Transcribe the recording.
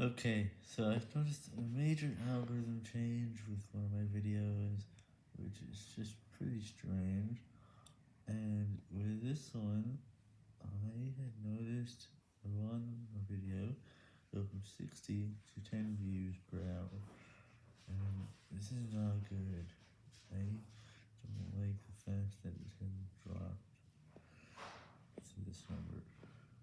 Okay, so I've noticed a major algorithm change with one of my videos, which is just pretty strange. And with this one, I had noticed one video go from 60 to 10 views per hour. And this is not good. I don't like the fact that it has been dropped to this number.